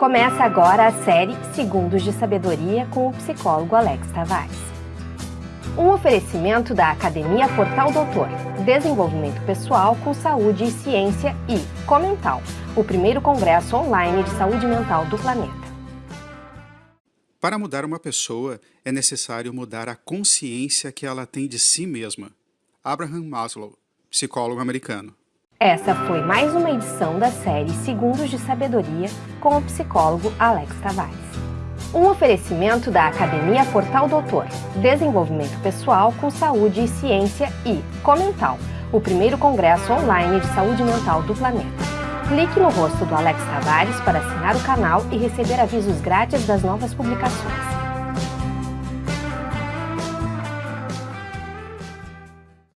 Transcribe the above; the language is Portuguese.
Começa agora a série Segundos de Sabedoria com o psicólogo Alex Tavares. Um oferecimento da Academia Portal Doutor, Desenvolvimento Pessoal com Saúde e Ciência e Comental, o primeiro congresso online de saúde mental do planeta. Para mudar uma pessoa, é necessário mudar a consciência que ela tem de si mesma. Abraham Maslow, psicólogo americano. Essa foi mais uma edição da série Segundos de Sabedoria com o psicólogo Alex Tavares. Um oferecimento da Academia Portal Doutor, Desenvolvimento Pessoal com Saúde e Ciência e Comental, o primeiro congresso online de saúde mental do planeta. Clique no rosto do Alex Tavares para assinar o canal e receber avisos grátis das novas publicações.